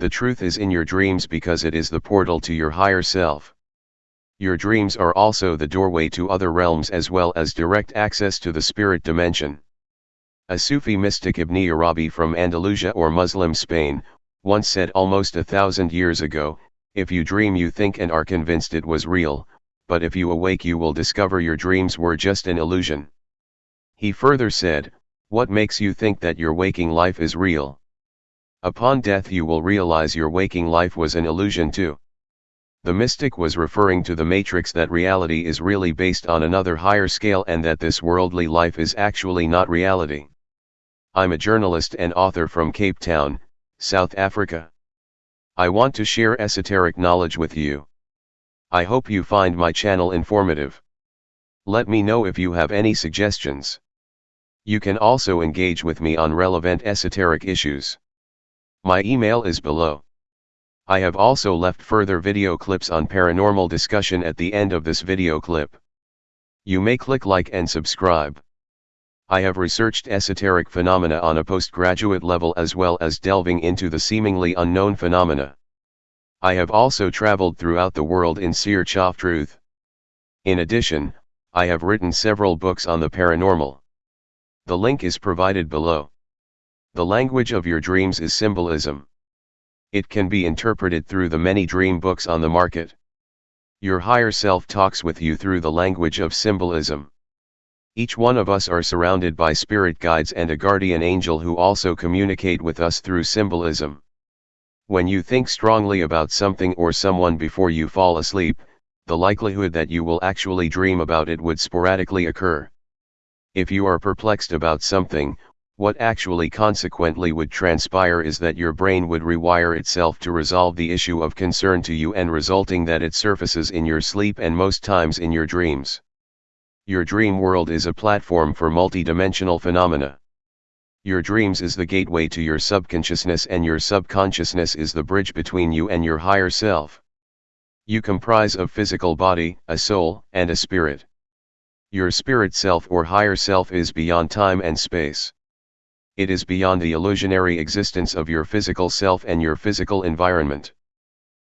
The truth is in your dreams because it is the portal to your higher self. Your dreams are also the doorway to other realms as well as direct access to the spirit dimension. A Sufi mystic Ibn Arabi from Andalusia or Muslim Spain, once said almost a thousand years ago, if you dream you think and are convinced it was real, but if you awake you will discover your dreams were just an illusion. He further said, what makes you think that your waking life is real? Upon death you will realize your waking life was an illusion too. The mystic was referring to the matrix that reality is really based on another higher scale and that this worldly life is actually not reality. I'm a journalist and author from Cape Town, South Africa. I want to share esoteric knowledge with you. I hope you find my channel informative. Let me know if you have any suggestions. You can also engage with me on relevant esoteric issues. My email is below. I have also left further video clips on paranormal discussion at the end of this video clip. You may click like and subscribe. I have researched esoteric phenomena on a postgraduate level as well as delving into the seemingly unknown phenomena. I have also traveled throughout the world in search of truth. In addition, I have written several books on the paranormal. The link is provided below. The language of your dreams is symbolism. It can be interpreted through the many dream books on the market. Your higher self talks with you through the language of symbolism. Each one of us are surrounded by spirit guides and a guardian angel who also communicate with us through symbolism. When you think strongly about something or someone before you fall asleep, the likelihood that you will actually dream about it would sporadically occur. If you are perplexed about something, what actually consequently would transpire is that your brain would rewire itself to resolve the issue of concern to you and resulting that it surfaces in your sleep and most times in your dreams. Your dream world is a platform for multidimensional phenomena. Your dreams is the gateway to your subconsciousness and your subconsciousness is the bridge between you and your higher self. You comprise of physical body, a soul, and a spirit. Your spirit self or higher self is beyond time and space it is beyond the illusionary existence of your physical self and your physical environment.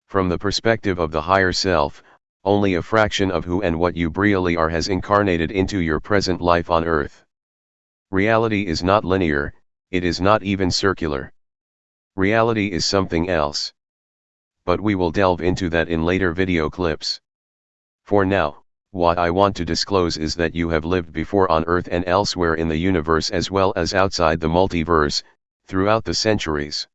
From the perspective of the higher self, only a fraction of who and what you really are has incarnated into your present life on earth. Reality is not linear, it is not even circular. Reality is something else. But we will delve into that in later video clips. For now, what I want to disclose is that you have lived before on Earth and elsewhere in the universe as well as outside the multiverse, throughout the centuries.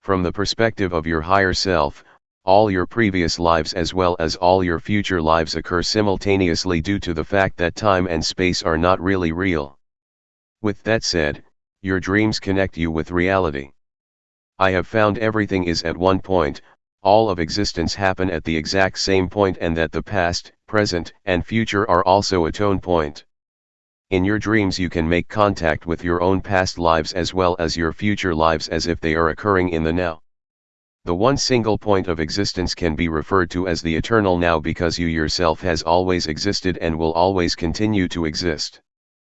From the perspective of your higher self, all your previous lives as well as all your future lives occur simultaneously due to the fact that time and space are not really real. With that said, your dreams connect you with reality. I have found everything is at one point, all of existence happen at the exact same point and that the past, present, and future are also a tone point. In your dreams you can make contact with your own past lives as well as your future lives as if they are occurring in the now. The one single point of existence can be referred to as the eternal now because you yourself has always existed and will always continue to exist.